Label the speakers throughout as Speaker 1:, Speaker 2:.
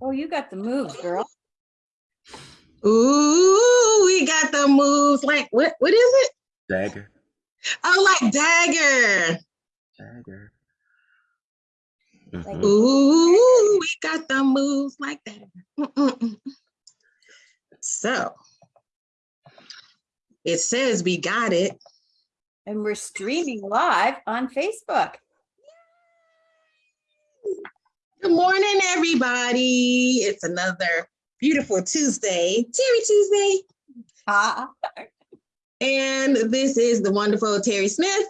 Speaker 1: Oh, you got the moves, girl.
Speaker 2: Ooh, we got the moves. Like what? What is it?
Speaker 3: Dagger.
Speaker 2: Oh, like dagger.
Speaker 3: Dagger.
Speaker 1: Like-
Speaker 3: Mhm.
Speaker 2: Ooh, we got the moves like that. So it says we got it.
Speaker 1: And we're streaming live on Facebook.
Speaker 2: Good morning, everybody. It's another beautiful Tuesday, Terry Tuesday.
Speaker 1: Ah,
Speaker 2: And this is the wonderful Terry Smith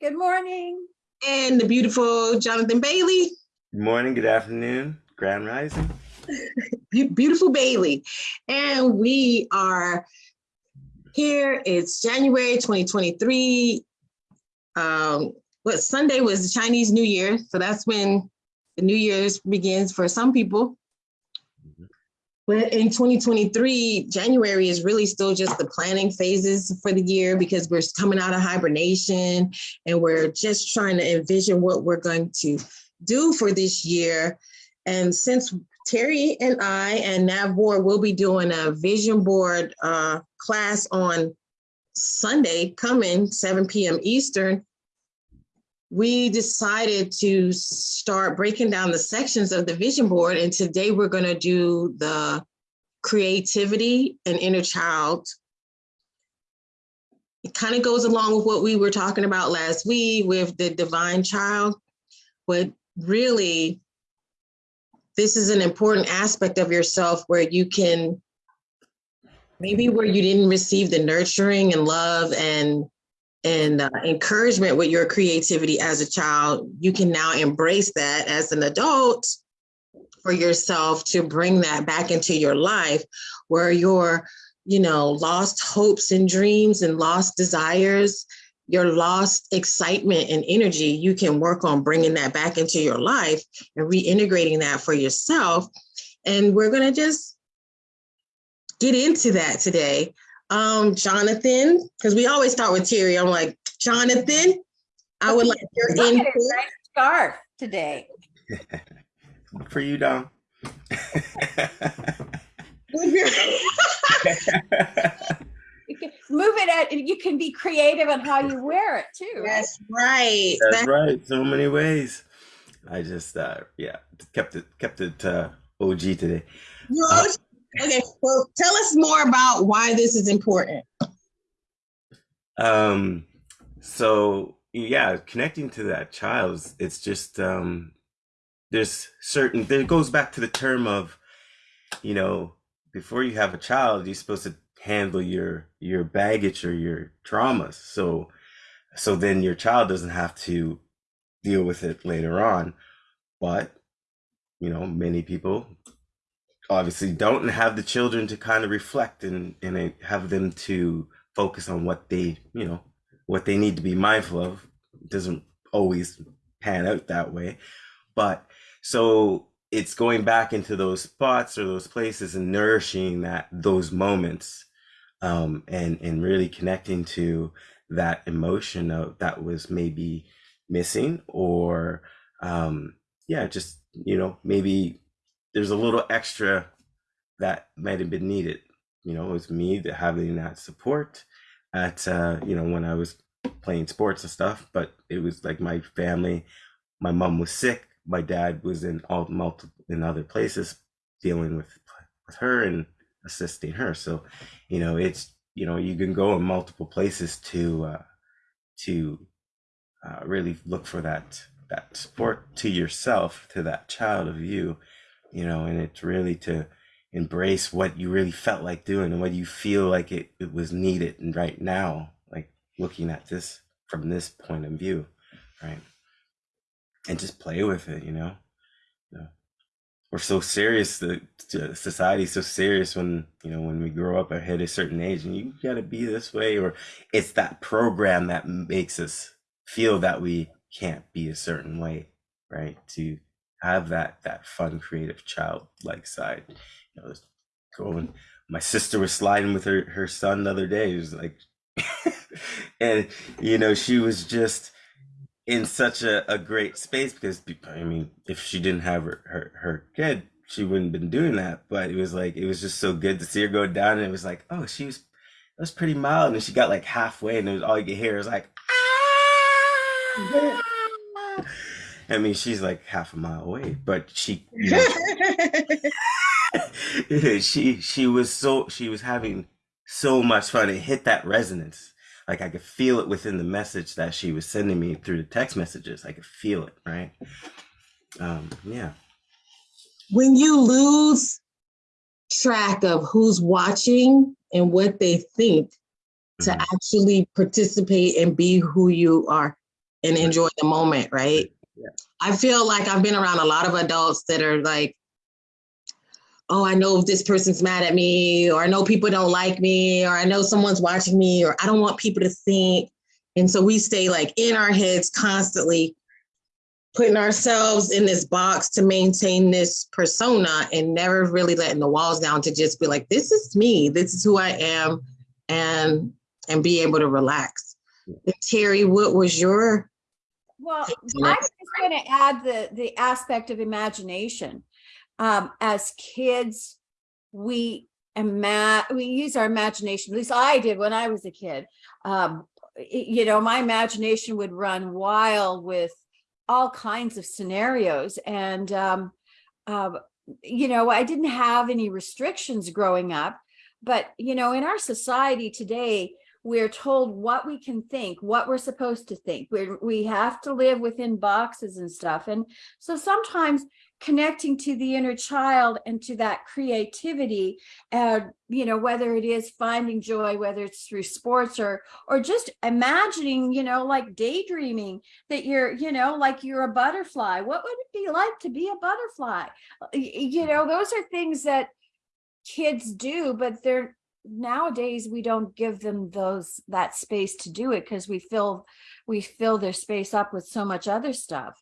Speaker 1: good morning.
Speaker 2: and the beautiful Jonathan Bailey.
Speaker 3: Good morning, good afternoon, Grand Rising.
Speaker 2: Beau- beautiful Bailey. And we are here. It's January 2023. Um, what Sunday was the Chinese New Year. So that's when the New Year's begins for some people. But in 2023, January is really still just the planning phases for the year because we're coming out of hibernation and we're just trying to envision what we're going to do for this year. And since Terry and I and Nav Board will be doing a vision board uh, class on Sunday coming 7 p.m. Eastern. We decided to start breaking down the sections of the vision board. And today we're going to do the creativity and inner child. It kind of goes along with what we were talking about last week with the divine child. But really, this is an important aspect of yourself where you can maybe where you didn't receive the nurturing and love and and uh, encouragement with your creativity as a child you can now embrace that as an adult for yourself to bring that back into your life where your you know lost hopes and dreams and lost desires your lost excitement and energy, you can work on bringing that back into your life and reintegrating that for yourself. And we're going to just get into that today. Um, Jonathan, because we always start with Terry. I'm like, Jonathan, I would like your
Speaker 1: Look
Speaker 2: input.
Speaker 1: nice scarf today.
Speaker 3: For you, Dom.
Speaker 1: You can move it at, you can be creative on how you wear it too.
Speaker 2: That's right.
Speaker 3: That's
Speaker 2: That-
Speaker 3: right. So many ways. I just uh yeah, kept it kept it uh OG today.
Speaker 2: Well, Okay, well, tell us more about why this is important.
Speaker 3: Um so yeah, connecting to that child, it's just um there's certain there goes back to the term of, you know, before you have a child, you're supposed to handle your your baggage or your traumas. So so then your child doesn't have to deal with it later on. But you know, many people obviously don't have the children to kind of reflect and and have them to focus on what they you know what they need to be mindful of. Doesn't always pan out that way. But so it's going back into those spots or those places and nourishing that those moments um and and really connecting to that emotion of that was maybe missing or um yeah just you know maybe there's a little extra that might have been needed. You know, it was me that having that support at uh, you know, when I was playing sports and stuff, but it was like my family, my mom was sick, my dad was in all multiple in other places dealing with with her and assisting her. So, you know, it's you know, you can go in multiple places to uh to uh, really look for that that support to yourself, to that child of you, you know, and it's really to embrace what you really felt like doing and what you feel like it, it was needed and right now, like looking at this from this point of view, right? And just play with it, you know. You know, we're so serious. The the society's so serious when you know when we grow up hit a certain age, and you got to be this way, or it's that program that makes us feel that we can't be a certain way, right? To have that that fun, creative, childlike side. You know, going. My sister was sliding with her her son the other day. It was like, and you know, she was just in such a, a great space because I mean, if she didn't have her, her, her kid, she wouldn't have been doing that. But it was like it was just so good to see her go down, and it was like, oh, she was it was pretty mild, and she got like halfway, and it was all you could hear was like, ah! I mean, she's like half a mile away, but she, you know, she she was so she was having so much fun. It hit that resonance. Like I could feel it within the message that she was sending me through the text messages. I could feel it, right? Um, yeah.
Speaker 2: when you lose track of who's watching and what they think to
Speaker 3: Mhm.
Speaker 2: actually participate and be who you are and enjoy the moment, right?
Speaker 3: Yeah.
Speaker 2: I feel like I've been around a lot of adults that are like, oh, I know this person's mad at me, or I know people don't like me, or I know someone's watching me, or I don't want people to think. And so we stay like in our heads constantly putting ourselves in this box to maintain this persona and never really letting the walls down to just be like this is me this is who i am and and be able to relax and terry what was your
Speaker 1: Well, I'm
Speaker 2: that's
Speaker 1: just going to add the, the aspect of imagination. Um, as kids, we we use our imagination, at least I did when I was a kid. Um, you know, my imagination would run wild with all kinds of scenarios. And, um, uh, you know, I didn't have any restrictions growing up. But, you know, in our society today, we're told what we can think, what we're supposed to think. We're, we have to live within boxes and stuff. And so sometimes connecting to the inner child and to that creativity, uh, you know, whether it is finding joy, whether it's through sports or, or just imagining, you know, like daydreaming that you're, you know, like you're a butterfly. What would it be like to be a butterfly? You know, those are things that kids do, but they're nowadays we don't give them those that space to do it because we fill we fill their space up with so much other stuff.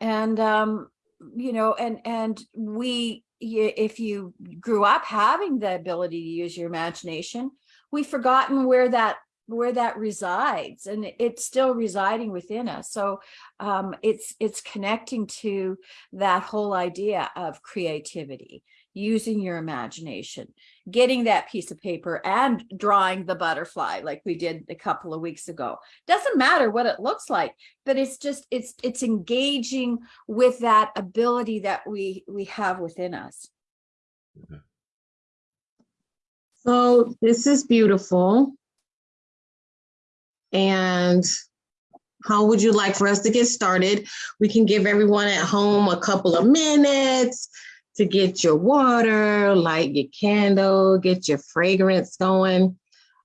Speaker 1: And um you know and and we if you grew up having the ability to use your imagination we've forgotten where that where that resides and it's still residing within us. So um it's it's connecting to that whole idea of creativity using your imagination getting that piece of paper and drawing the butterfly like we did a couple of weeks ago. Doesn't matter what it looks like but it's just it's it's engaging with that ability that we we have within us. Mm-hmm.
Speaker 2: So this is beautiful. And how would you like for us to get started? We can give everyone at home a couple of minutes to get your water, light your candle, get your fragrance going.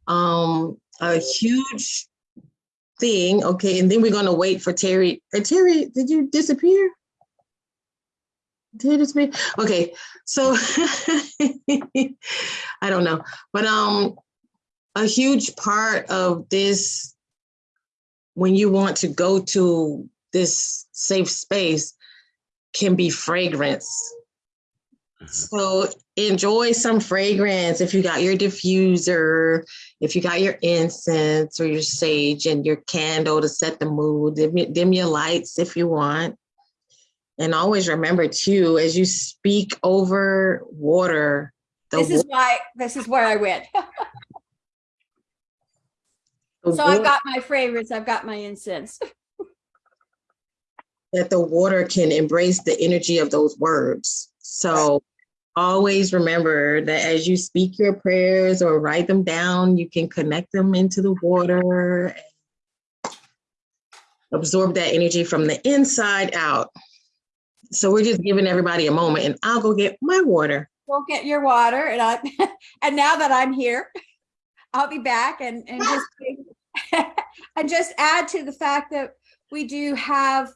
Speaker 2: Um, a huge thing, okay, and then we're gonna wait for Terry. Terry, did you disappear? Did it disappear? Okay, so I don't know, but um, a huge part of this when you want to go to this safe space can be fragrance Mm-hmm. so enjoy some fragrance if you got your diffuser, if you got your incense or your sage and your candle to set the mood, dim, your- dim your lights if you want. And always remember too, as you speak over water, the
Speaker 1: this is
Speaker 2: wa-
Speaker 1: why this is where i went so i've got my favorites i've got my incense
Speaker 2: that the water can embrace the energy of those words. So always remember that as you speak your prayers or write them down, you can connect them into the water, and absorb that energy from the inside out. So we're just giving everybody a moment and I'll go get my water.
Speaker 1: go get your water and i and now that i'm here i'll be back and and just and just add to the fact that we do have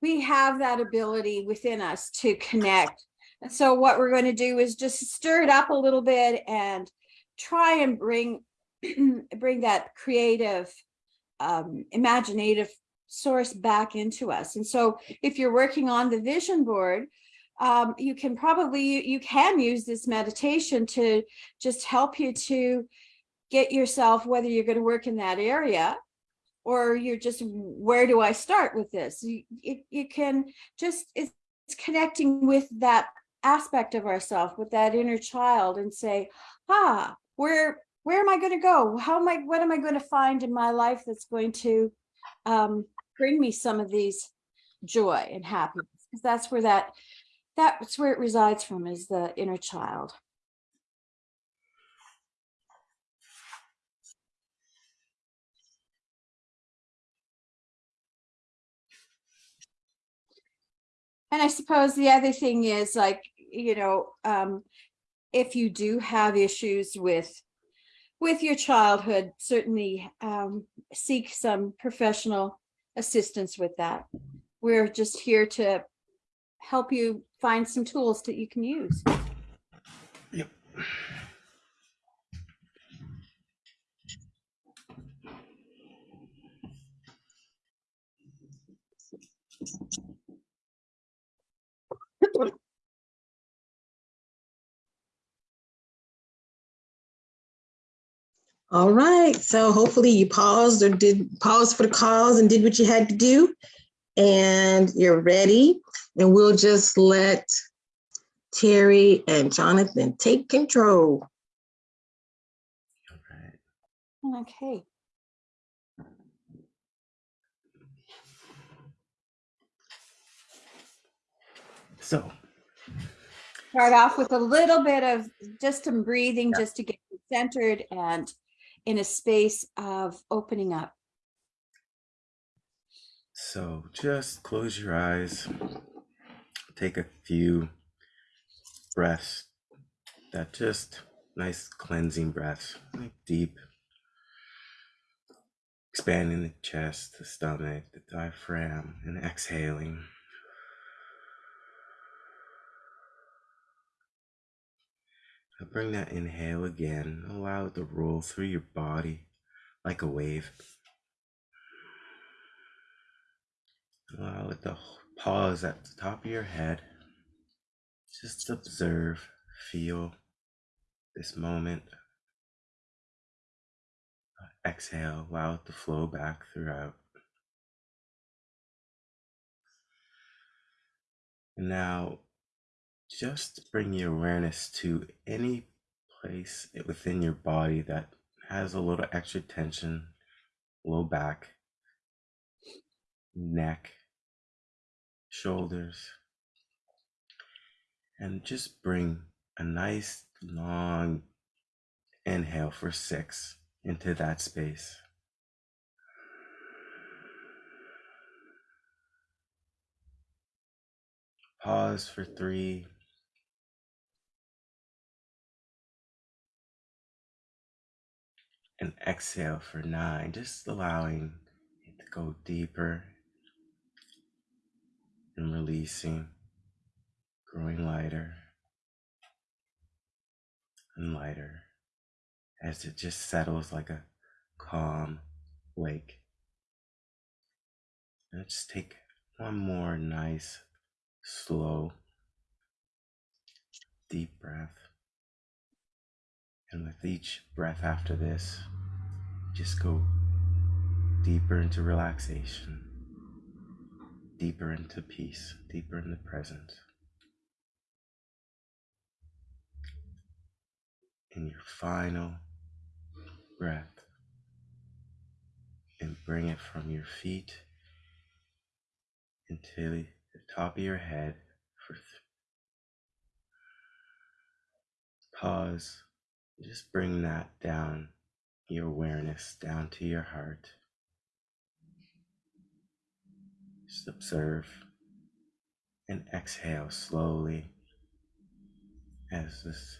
Speaker 1: we have that ability within us to connect and so what we're going to do is just stir it up a little bit and try and bring bring that creative um imaginative source back into us and so if you're working on the vision board um, you can probably you, can use this meditation to just help you to get yourself whether you're going to work in that area or you're just, where do I start with this? You, you, you can just, it's connecting with that aspect of ourselves, with that inner child and say, ah, where, where am I going to go? How am I, what am I going to find in my life that's going to um, bring me some of these joy and happiness? Because that's where that, that's where it resides from is the inner child. And I suppose the other thing is like, you know, um, if you do have issues with with your childhood, certainly um, seek some professional assistance with that. We're just here to help you find some tools that you can use.
Speaker 3: Yep.
Speaker 2: All right, so hopefully you paused or did pause for the calls and did what you had to do. And you're ready. And we'll just let Terry and Jonathan take control.
Speaker 3: All right.
Speaker 1: Okay.
Speaker 3: So,
Speaker 1: Start off with a little bit of just some breathing, just to get you centered and in a space of opening up.
Speaker 3: so just close your eyes. Take a few breaths. That just nice cleansing breaths, like deep, expanding the chest, the stomach, the diaphragm, and exhaling. Bring that inhale again. Allow it to roll through your body like a wave. Allow it to pause at the top of your head. Just observe, feel this moment. Exhale, allow it to flow back throughout. And now just bring your awareness to any place within your body that has a little extra tension, low back, neck, shoulders, and just bring a nice long inhale for six into that space. Pause for three. And exhale for nine, just allowing it to go deeper and releasing, growing lighter and lighter as it just settles like a calm lake. And just take one more nice, slow, deep breath. And with each breath after this, just go deeper into relaxation, deeper into peace, deeper in the present. In your final breath, and bring it from your feet into the top of your head for pause just bring that down, your awareness down to your heart. Just observe and exhale slowly as this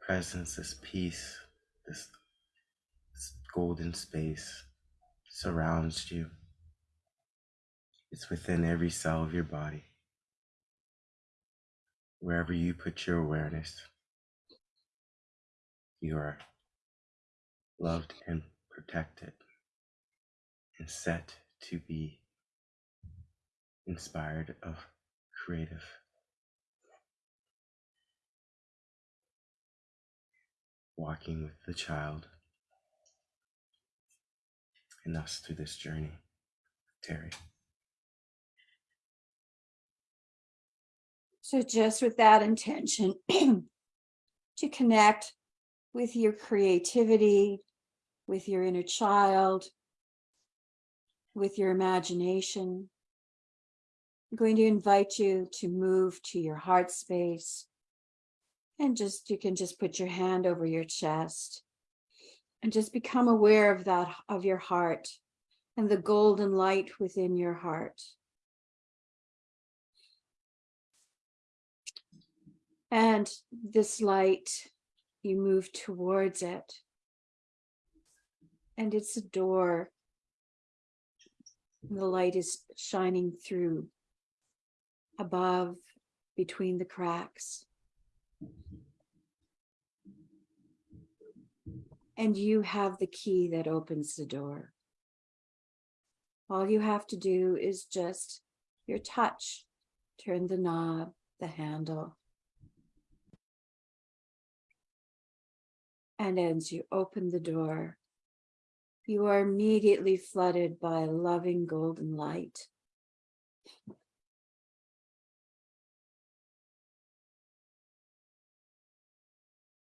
Speaker 3: presence, this peace, this, this golden space surrounds you. It's within every cell of your body. Wherever you put your awareness, you are loved and protected and set to be inspired of creative walking with the child and us through this journey, Terry.
Speaker 1: So just with that intention to connect with your creativity, with your inner child, with your imagination. I'm going to invite you to move to your heart space. And just, you can just put your hand over your chest and just become aware of that, of your heart and the golden light within your heart. And this light, you move towards it. And it's a door. The light is shining through above, between the cracks. And you have the key that opens the door. All you have to do is just your touch, turn the knob, the handle. And as you open the door, you are immediately flooded by loving golden light.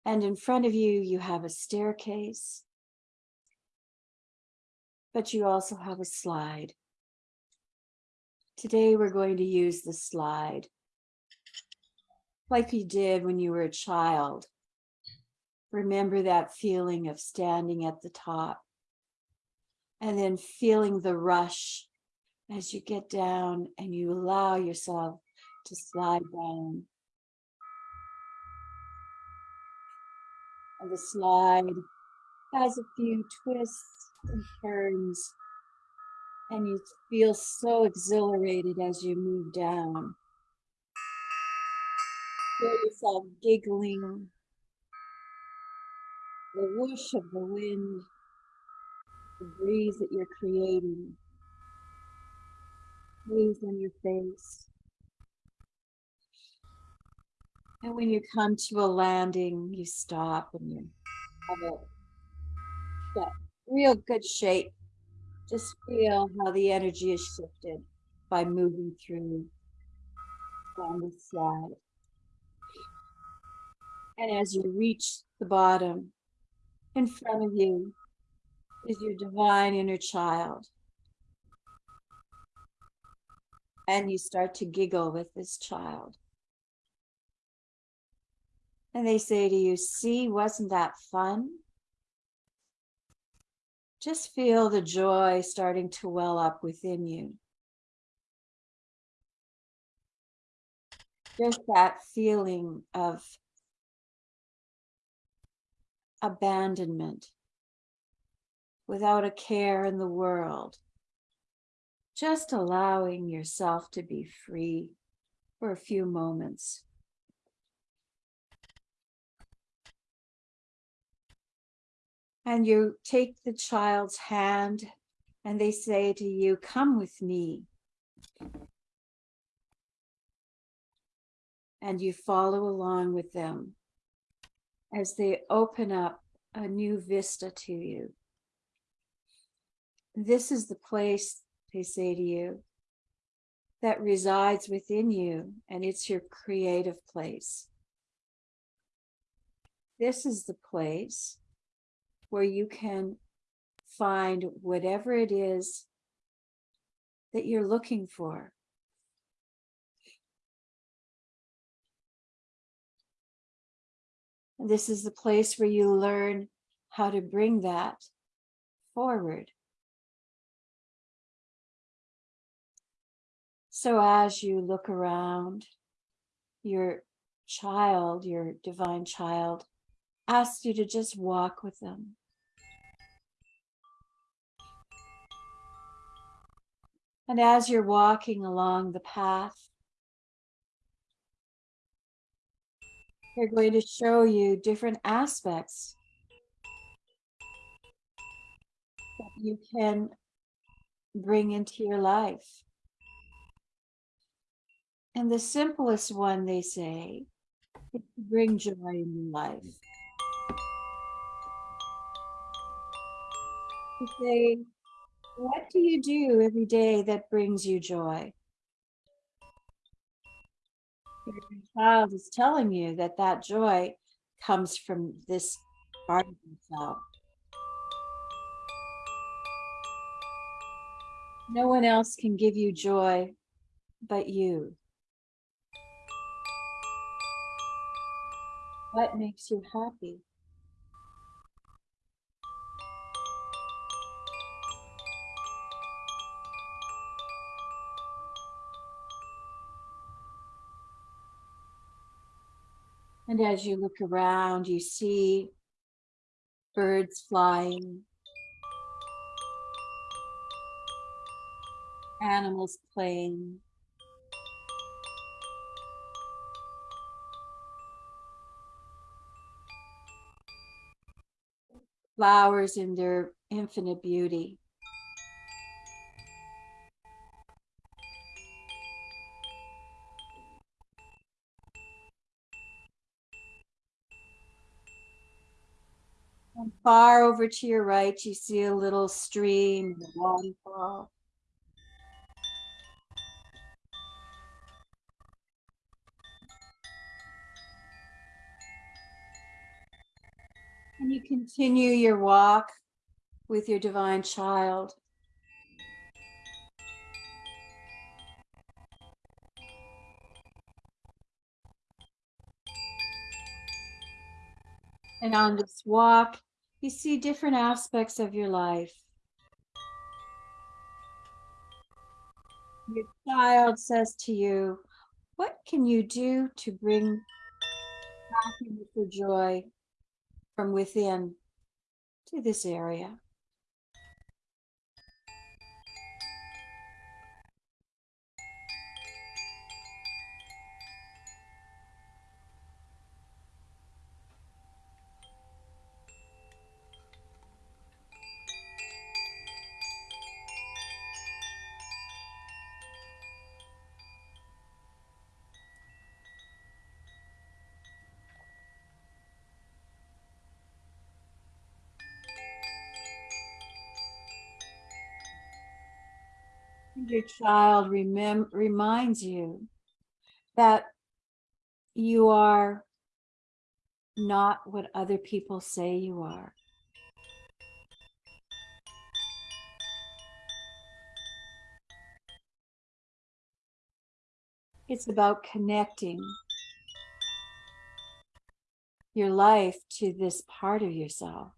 Speaker 1: And in front of you, you have a staircase. But you also have a slide. Today, we're going to use the slide. Like you did when you were a child. Remember that feeling of standing at the top. And then feeling the rush as you get down and you allow yourself to slide down. And the slide has a few twists and turns. And you feel so exhilarated as you move down. Feel yourself giggling. The whoosh of the wind, the breeze that you're creating. Breeze on your face. And when you come to a landing, you stop and you have a real good shape. Just feel how the energy is shifted by moving through on the slide. And as you reach the bottom, in front of you is your divine inner child. And you start to giggle with this child. And they say to you, see, wasn't that fun? Just feel the joy starting to well up within you. Just that feeling of abandonment without a care in the world. Just allowing yourself to be free for a few moments. And you take the child's hand and they say to you, come with me. And you follow along with them as they open up a new vista to you. This is the place, they say to you, that resides within you, and it's your creative place. This is the place where you can find whatever it is that you're looking for. This is the place where you learn how to bring that forward. So as you look around, your child, your divine child, asks you to just walk with them. And as you're walking along the path, they're going to show you different aspects that you can bring into your life. And the simplest one, they say, is to bring joy in your life. To say, What do you do every day that brings you joy? Your child is telling you that that joy comes from this part of yourself. No one else can give you joy but you. What makes you happy? And as you look around, you see birds flying, animals playing. Flowers in their infinite beauty. Far over to your right, you see a little stream, a waterfall. And you continue your walk with your divine child. And on this walk, you see different aspects of your life. Your child says to you, what can you do to bring happiness or joy from within to this area? Your child remem- reminds you that you are not what other people say you are. It's about connecting your life to this part of yourself.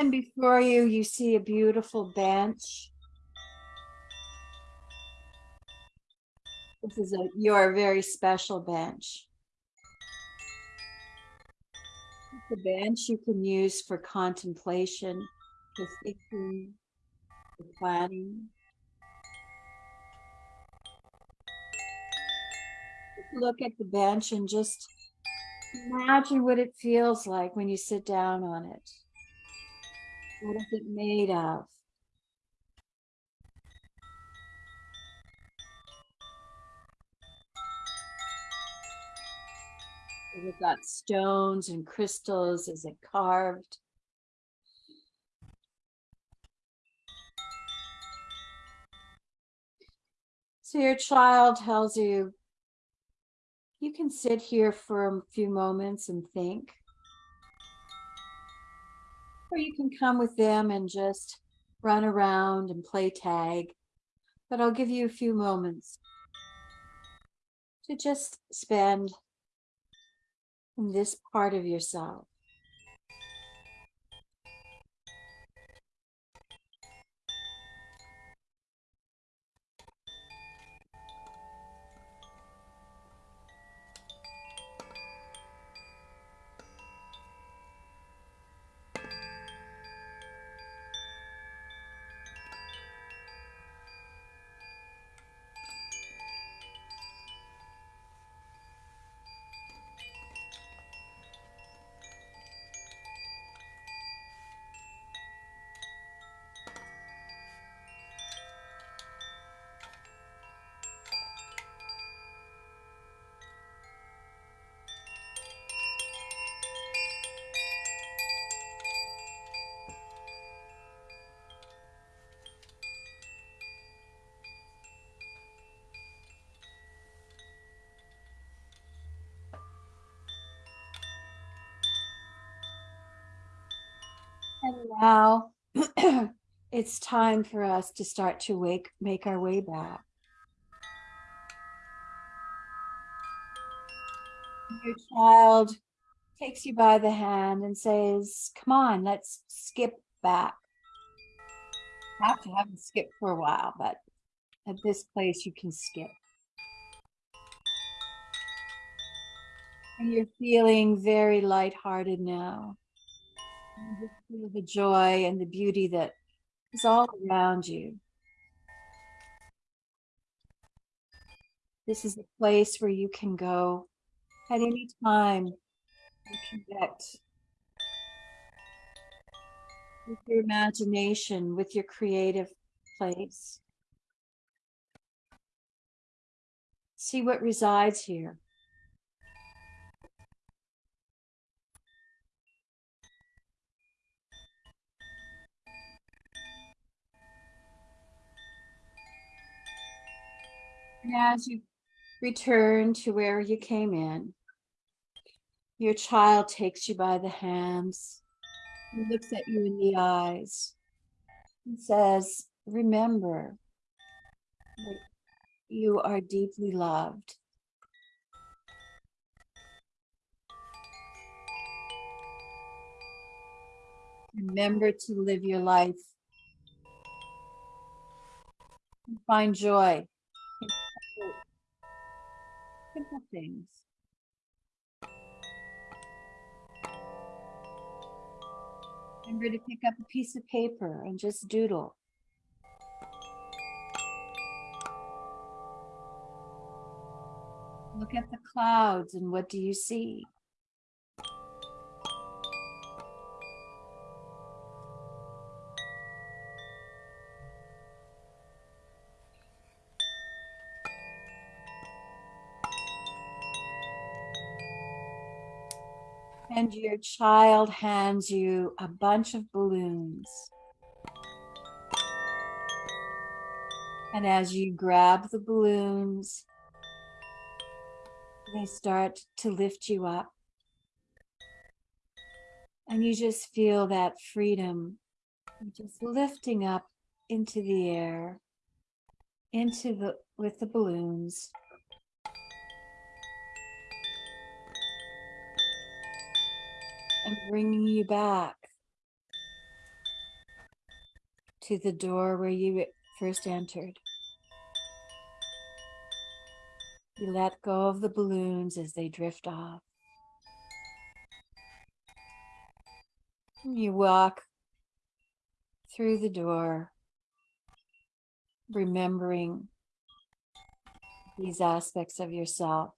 Speaker 1: And before you, you see a beautiful bench. This is a your very special bench. The bench you can use for contemplation, for thinking, for planning. Look at the bench and just imagine what it feels like when you sit down on it. What is it made of? Is it got stones and crystals? Is it carved? So your child tells you, you can sit here for a few moments and think. Or you can come with them and just run around and play tag. But I'll give you a few moments to just spend in this part of yourself. Now, it's time for us to start to wake, make our way back. Your child takes you by the hand and says, come on, let's skip back. Have to have a skip for a while, but at this place you can skip. And you're feeling very lighthearted now. Feel the joy and the beauty that is all around you. This is a place where you can go at any time and connect with your imagination, with your creative place. See what resides here. As you return to where you came in, your child takes you by the hands, looks at you in the eyes, and says, remember that you are deeply loved. Remember to live your life find joy simple things. Remember to pick up a piece of paper and just doodle. Look at the clouds and what do you see? And your child hands you a bunch of balloons. And as you grab the balloons, they start to lift you up. And you just feel that freedom, just lifting up into the air, into the, with the balloons. And bringing you back to the door where you first entered. You let go of the balloons as they drift off. You walk through the door, remembering these aspects of yourself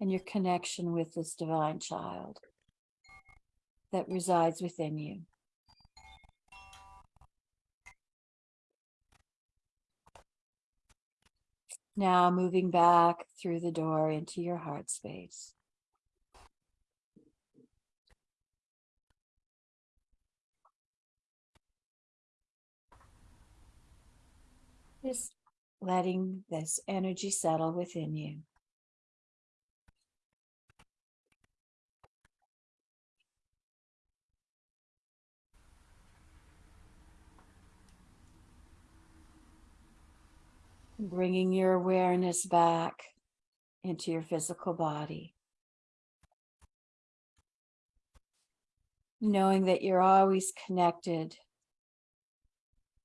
Speaker 1: and your connection with this divine child that resides within you. Now moving back through the door into your heart space. Just letting this energy settle within you. Bringing your awareness back into your physical body. Knowing that you're always connected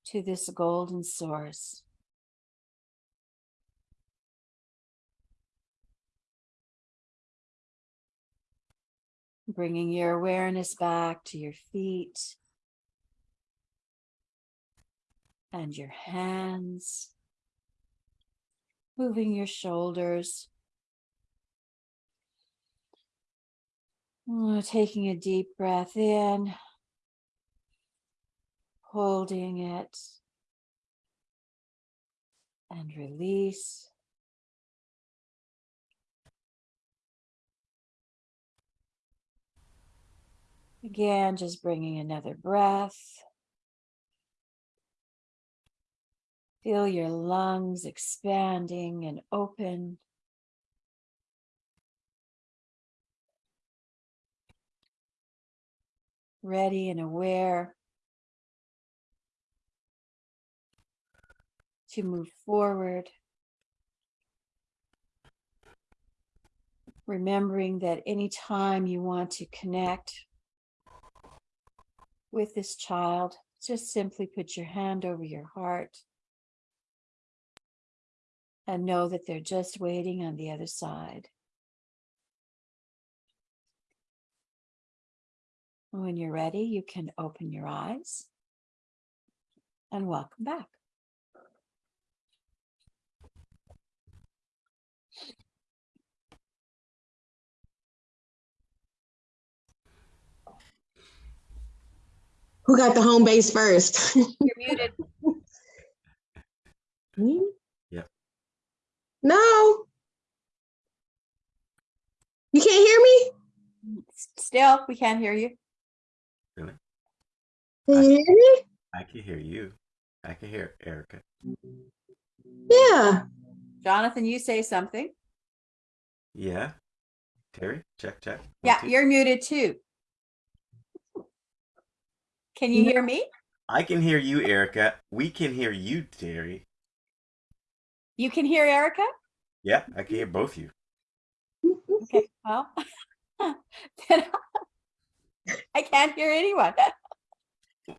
Speaker 1: to this golden source. Bringing your awareness back to your feet and your hands moving your shoulders. Oh, Taking a deep breath in, holding it, and release. Again, just bringing another breath. Feel your lungs expanding and open. Ready and aware to move forward. Remembering that anytime you want to connect with this child, just simply put your hand over your heart and know that they're just waiting on the other side. When you're ready, you can open your eyes and welcome back.
Speaker 2: Who got the home base first?
Speaker 1: You're muted.
Speaker 2: Me?
Speaker 3: Yep.
Speaker 2: No. You can't hear me?
Speaker 1: Still, we can't hear you.
Speaker 3: Really?
Speaker 2: Can you hear me?
Speaker 3: I can hear you. I can hear Erica.
Speaker 2: Yeah.
Speaker 1: Jonathan, you say something.
Speaker 3: Yeah. Terry, check, check. One,
Speaker 1: Yeah,
Speaker 3: two.
Speaker 1: you're muted too. Can you
Speaker 2: No.
Speaker 1: hear me?
Speaker 3: I can hear you, Erica. We can hear you, Terry.
Speaker 1: You can hear Erica?
Speaker 3: Yeah, I can hear both you.
Speaker 1: Okay, well. then I can't hear anyone.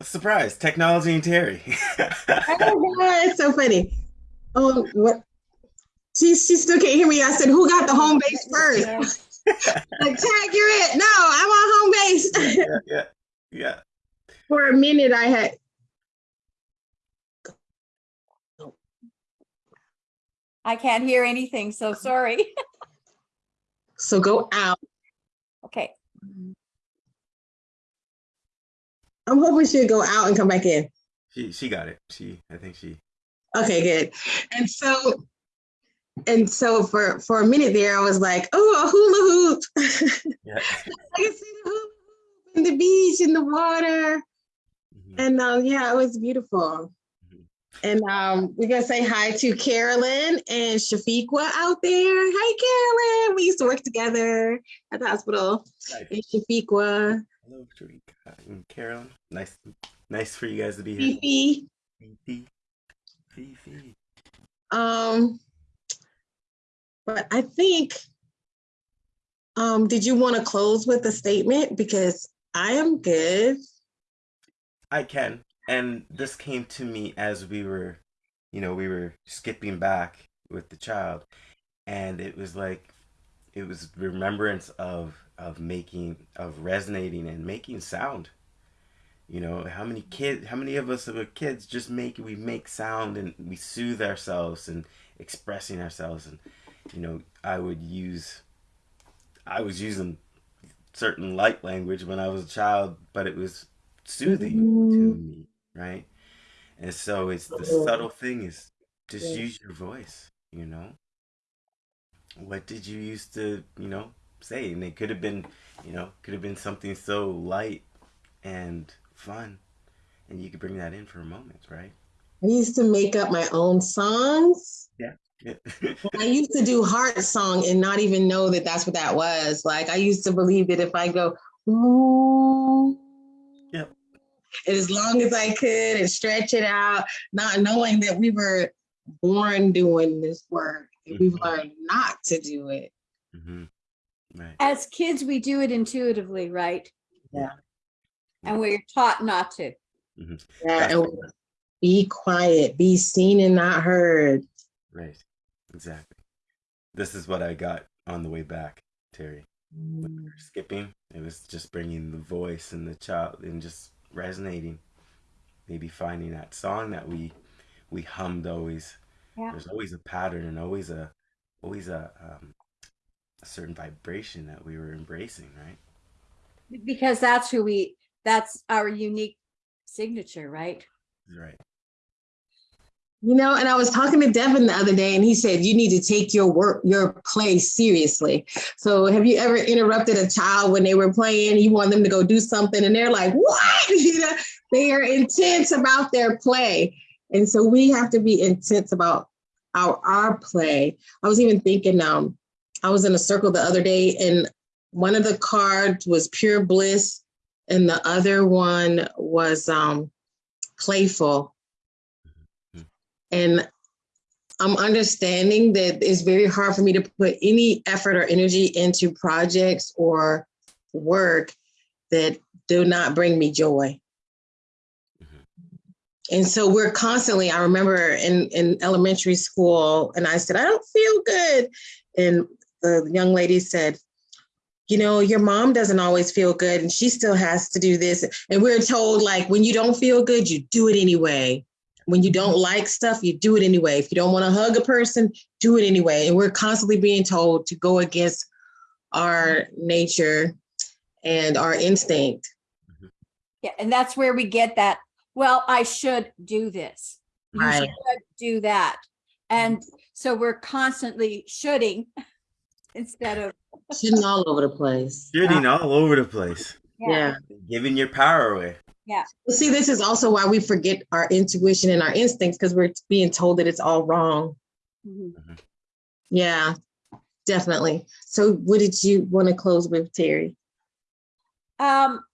Speaker 3: Surprise, technology and Terry.
Speaker 2: Oh God, it's so funny. Oh, what? She she still can't hear me. I said, "Who got the home base first? like, tag, you're it. No, I'm on home base.
Speaker 3: yeah, yeah, yeah.
Speaker 2: For a minute, I had.
Speaker 1: I can't hear anything, so sorry.
Speaker 2: So go out.
Speaker 1: Okay,
Speaker 2: I'm hoping she'll go out and come back in.
Speaker 3: She she got it. She I think she
Speaker 2: Okay, good. And so, and so for for a minute there, I was like, "Oh, a hula hoop."
Speaker 3: yeah.
Speaker 2: I can see the hula hoop and the beach and the water.
Speaker 3: Mhm.
Speaker 2: And um, yeah, it was beautiful. And um, we're gonna say hi to Carolyn and Shafiqua out there. Hi, Carolyn. We used to work together at the hospital.
Speaker 3: Nice.
Speaker 2: And Shafiqua,
Speaker 3: Hello, Sharika and Carolyn. Nice nice for you guys to be here.
Speaker 2: Fifi.
Speaker 3: Fifi. Fifi.
Speaker 2: Um, but I think, um, did you want to close with a statement? Because I am good.
Speaker 3: I can. And this came to me as we were, you know, we were skipping back with the child. And it was like, it was remembrance of, of making, of resonating and making sound. You know, how many kids, how many of us are kids just make, we make sound and we soothe ourselves and expressing ourselves. And, you know, I would use, I was using certain light language when I was a child, but it was soothing to mm-hmm. me, right? And so it's the subtle thing is just
Speaker 2: Yeah.
Speaker 3: use your voice, you know? What did you used to, you know, say? And it could have been, you know, could have been something so light and fun. And you could bring that in for a moment, right?
Speaker 2: I used to make up my own songs.
Speaker 3: Yeah.
Speaker 2: I used to do heart song and not even know that that's what that was. Like I used to believe that if I go, ooh, as long as I could and stretch it out, not knowing that we were born doing this work, and we've
Speaker 3: Mhm.
Speaker 2: learned not to do it.
Speaker 3: hmm Right.
Speaker 1: as kids, we do it intuitively, right?
Speaker 2: Yeah.
Speaker 1: And we're taught not to.
Speaker 2: Yeah,
Speaker 3: That's
Speaker 2: and be quiet, be seen and not heard.
Speaker 3: Right. Exactly. This is what I got on the way back, Terry. when we were skipping. It was just bringing the voice and the child and just resonating. Maybe finding that song that we we hummed always.
Speaker 1: Yeah.
Speaker 3: There's always a pattern and always a always a um, a certain vibration that we were embracing, right?
Speaker 1: Because that's who we, that's our unique signature, right?
Speaker 3: Right.
Speaker 2: You know, and I was talking to Devin the other day, and he said you need to take your work, your play seriously. So, have you ever interrupted a child when they were playing? You want them to go do something, and they're like, "What?" You know, they are intense about their play, and so we have to be intense about our our play. I was even thinking, um, I was in a circle the other day, and one of the cards was pure bliss, and the other one was um, playful. And I'm understanding that it's very hard for me to put any effort or energy into projects or work that do not bring me joy. Mm-hmm. And so we're constantly, I remember in, in elementary school, and I said, I don't feel good. And the young lady said, you know, your mom doesn't always feel good and she still has to do this. And we're told, like, when you don't feel good, you do it anyway. When you don't like stuff, you do it anyway. If you don't want to hug a person, do it anyway. And we're constantly being told to go against our nature and our instinct. Mm-hmm.
Speaker 1: Yeah, and that's where we get that, well, I should do this. You
Speaker 2: Right.
Speaker 1: should do that. And mm-hmm. so we're constantly shooting instead of,
Speaker 2: Shitting all over the place.
Speaker 3: Shooting all over the place,
Speaker 2: Yeah.
Speaker 3: giving your power away.
Speaker 2: Well, See, this is also why we forget our intuition and our instincts because we're being told that it's all wrong.
Speaker 1: Mhm.
Speaker 2: Yeah, definitely. So what did you want to close with, Terry?
Speaker 1: Um,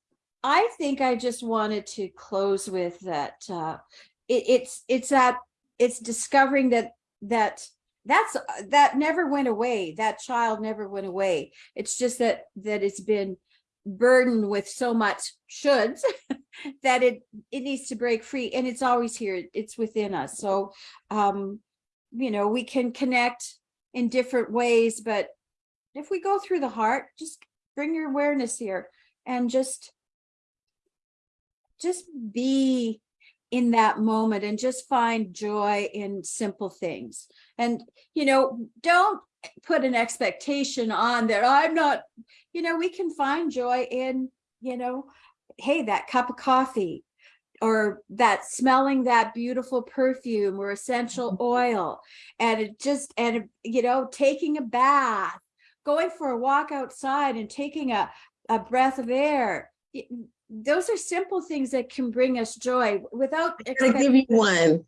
Speaker 1: I think I just wanted to close with that, uh, it, it's, it's that, it's discovering that, that, that's, that never went away. That child never went away. It's just that, that it's been burdened with so much shoulds that it, it needs to break free and it's always here. It's within us. So, um, you know, we can connect in different ways, but if we go through the heart, just bring your awareness here and just just be in that moment and just find joy in simple things and you know don't put an expectation on that i'm not you know we can find joy in you know hey that cup of coffee or that smelling that beautiful perfume or essential mm-hmm. oil and it just and you know taking a bath going for a walk outside and taking a a breath of air. Those are simple things that can bring us joy without.
Speaker 2: I'm give you one.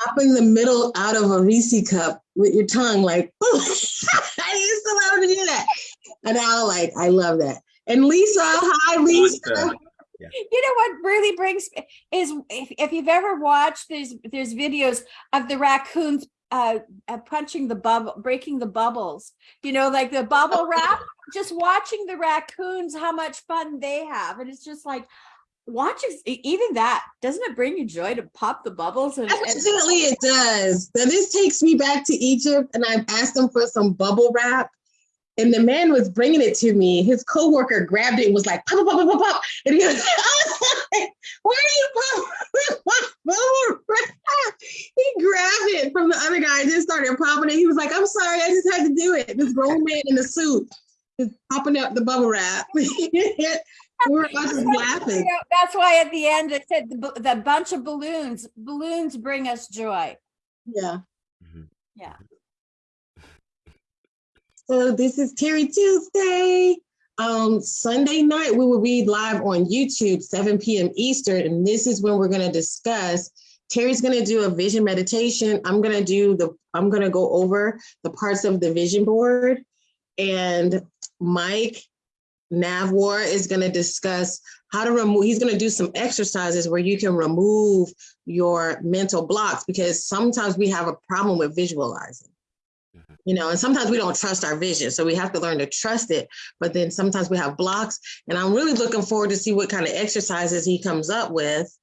Speaker 2: Pop in the middle out of a Reese cup with your tongue, like, I used to love to do that. And I like, I love that. And Lisa, hi, Lisa.
Speaker 3: Lisa.
Speaker 1: You know what really brings is if, if you've ever watched there's there's videos of the raccoons uh, uh punching the bubble breaking the bubbles you know like the bubble wrap just watching the raccoons how much fun they have and it's just like watching even that doesn't it bring you joy to pop the bubbles and, and
Speaker 2: Absolutely, it does. Now, this takes me back to Egypt, and I asked him for some bubble wrap. And the man was bringing it to me. His coworker grabbed it and was like, pop, pop, pop, pop, pop. And he was, like where are you bubble wrap? He grabbed it from the other guy and then started popping it. He was like, I'm sorry, I just had to do it. This grown man in a suit is popping up the bubble wrap. we were all just
Speaker 1: You know, that's why at the end it said the, the bunch of balloons balloons bring us joy
Speaker 2: Yeah.
Speaker 3: Mhm.
Speaker 1: Yeah.
Speaker 2: So this is Terry Tuesday. Um, Sunday night, we will be live on YouTube, 7 p.m. Eastern, and this is when we're going to discuss. Terry's going to do a vision meditation. I'm going to do the, I'm going to go over the parts of the vision board. And Mike Navwar is going to discuss how to remove, he's going to do some exercises where you can remove your mental blocks because sometimes we have a problem with visualizing mm-hmm. you know, and sometimes we don't trust our vision. So we have to learn to trust it. But then sometimes we have blocks. And I'm really looking forward to see what kind of exercises he comes up with.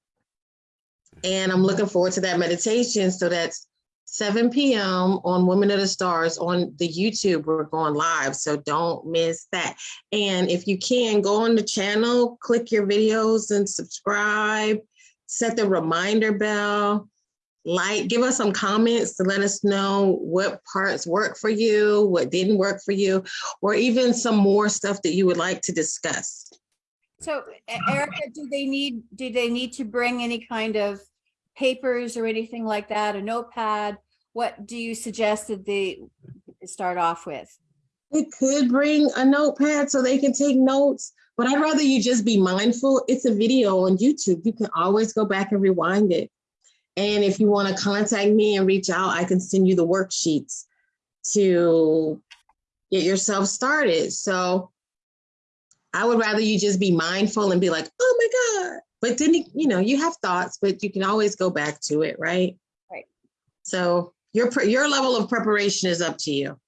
Speaker 2: Mm-hmm. And I'm looking forward to that meditation. So that's 7 p.m. on Women of the Stars on the YouTube. We're going live. So don't miss that. And if you can, go on the channel, click your videos and subscribe, set the reminder bell like, give us some comments to let us know what parts work for you, what didn't work for you, or even some more stuff that you would like to discuss.
Speaker 1: so erica do they need do they need to bring any kind of papers or anything like that a notepad what do you suggest that they start off with
Speaker 2: It could bring a notepad so they can take notes, but I'd rather you just be mindful. It's a video on YouTube. You can always go back and rewind it. And if you want to contact me and reach out, I can send you the worksheets to get yourself started. So I would rather you just be mindful and be like, oh my God. But then, you know, you have thoughts, but you can always go back to it, right?
Speaker 1: Right.
Speaker 2: So Your, your level of preparation is up to you.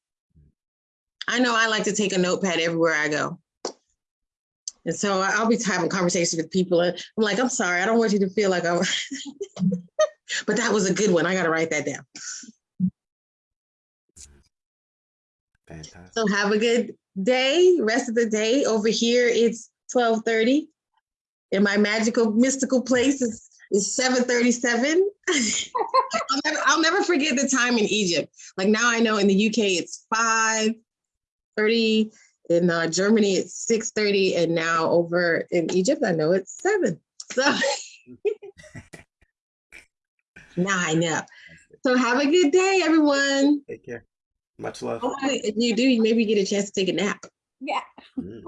Speaker 2: I know I like to take a notepad everywhere I go. And so I'll be having conversations with people and I'm like, I'm sorry, I don't want you to feel like I'm, but that was a good one. I gotta write that down.
Speaker 3: Fantastic.
Speaker 2: So have a good day, rest of the day. Over here, it's twelve thirty. In my magical, mystical place, it's, it's seven thirty-seven. I'll, never, I'll never forget the time in Egypt. Like now I know in the UK, it's five thirty. In uh, Germany, it's six thirty. And now over in Egypt, I know it's seven. So now I know. So have a good day, everyone.
Speaker 3: Take care. Much love.
Speaker 2: Hopefully, if you do, you maybe get a chance to take a nap.
Speaker 1: Yeah.
Speaker 3: Mm.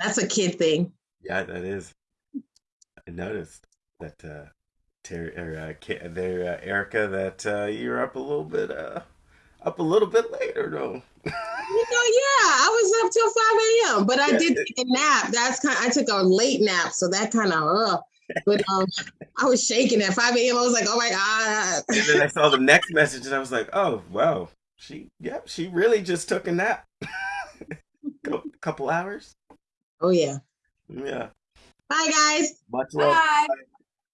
Speaker 2: That's a kid thing.
Speaker 3: Yeah, that is. I noticed that uh Terry or uh, there uh, Erica that uh you're up a little bit uh up a little bit later no.
Speaker 2: You know, yeah, I was up till 5 a.m., but I
Speaker 3: Yeah.
Speaker 2: did take a nap. That's kind Of, I took a late nap, so that kind of uh but um I was shaking at 5 a.m. I was like, oh my God.
Speaker 3: And then I saw the next message and I was like, "Oh, wow. She yep, she really just took a nap." Cou- couple hours?
Speaker 2: Oh yeah.
Speaker 3: Yeah.
Speaker 2: Bye guys.
Speaker 3: Much love.
Speaker 1: Bye.